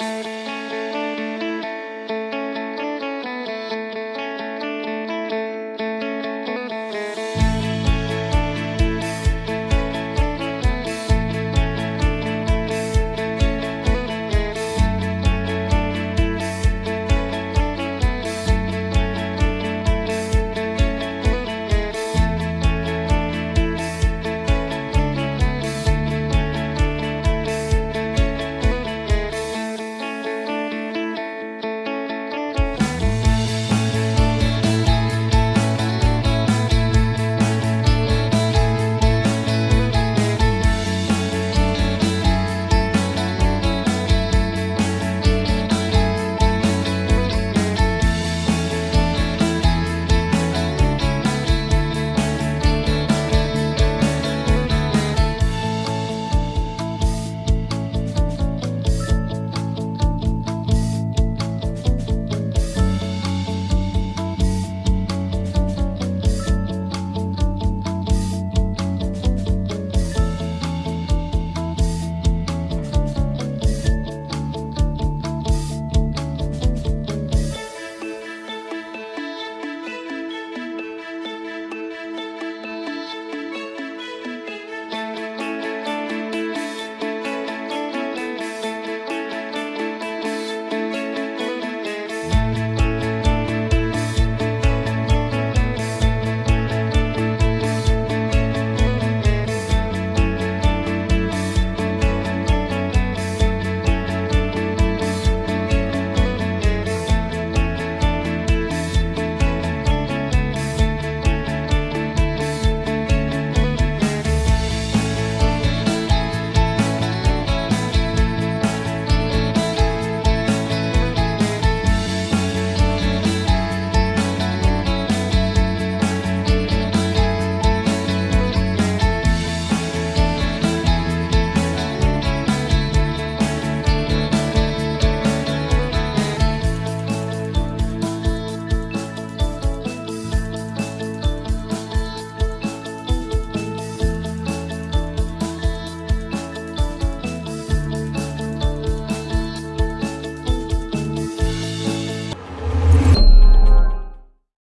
Música